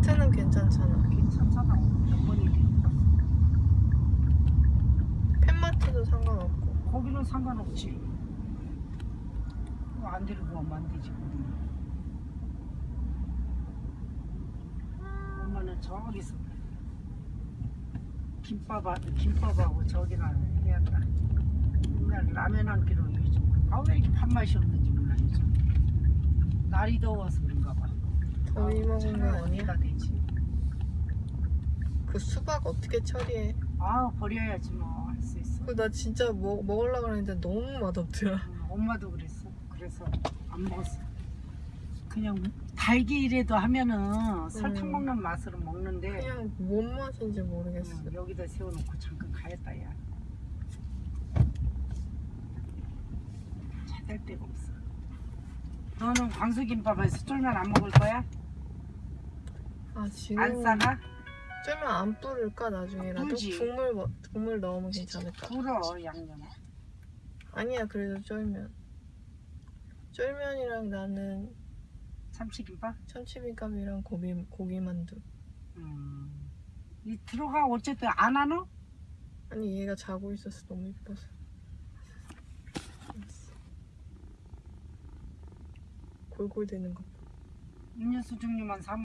마트는 괜찮잖아. 괜찮잖아. 봤어. 팬마트도 상관없고. 거기는 상관없지. 안 데리고 오면 안 되지. 거기는. 엄마는 저기서 김밥 김밥하고 저기나 해야 한다. 맨날 라면 한 끼로 요즘 아왜 이렇게 밥맛이 없는지 몰라 요즘. 날이 더워서. 더위 차라리 아니야? 어디다 대지. 그 수박 어떻게 처리해? 아 버려야지 뭐 할 수 있어. 그 나 진짜 먹, 먹으려고 했는데 너무 맛없더라. 응, 엄마도 그랬어. 그래서 안 먹었어. 그냥 달기라도 하면은 설탕 음. 먹는 맛으로 먹는데 그냥 뭔 맛인지 모르겠어. 응, 여기다 세워놓고 잠깐 가였다 야. 찾을 데가 없어. 너는 광수김밥에서 쫄면 안 먹을 거야? 아 지금 안 싸가? 쫄면 안 뿌릴까 나중에라도? 뿌리지. 국물 먹- 국물 넣으면 괜찮을까? 불어 양념. 아니야 그래도 쫄면. 쫄면이랑 나는 참치김밥? 참치김밥이랑 고기 고기만두. 음. 이 들어가 어쨌든 안 하노? 아니 얘가 자고 있어서 너무 이뻐서. 골골대는 거. 음료수 종류만 사